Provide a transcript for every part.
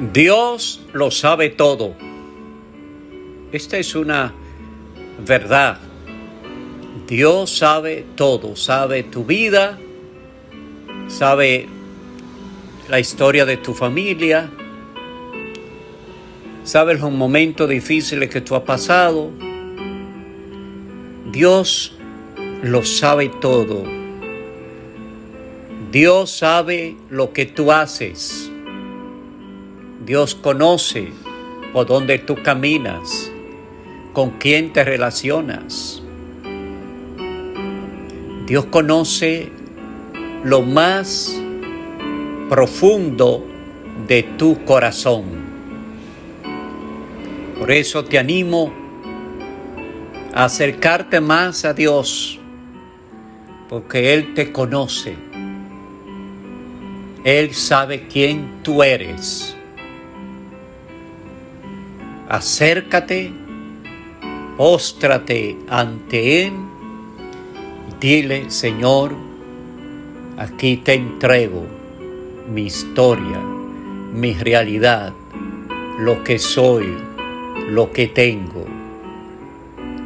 Dios lo sabe todo. Esta es una verdad. Dios sabe todo, sabe tu vida, sabe la historia de tu familia, sabe los momentos difíciles que tú has pasado. Dios lo sabe todo. Dios sabe lo que tú haces. Dios conoce por dónde tú caminas, con quién te relacionas. Dios conoce lo más profundo de tu corazón. Por eso te animo a acercarte más a Dios, porque Él te conoce. Él sabe quién tú eres acércate, póstrate ante Él, dile, Señor, aquí te entrego mi historia, mi realidad, lo que soy, lo que tengo,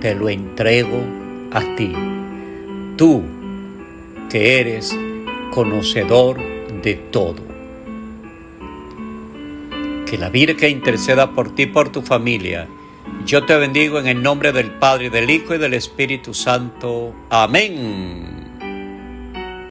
te lo entrego a ti, tú que eres conocedor de todo. Que la Virgen interceda por ti y por tu familia. Yo te bendigo en el nombre del Padre, del Hijo y del Espíritu Santo. Amén.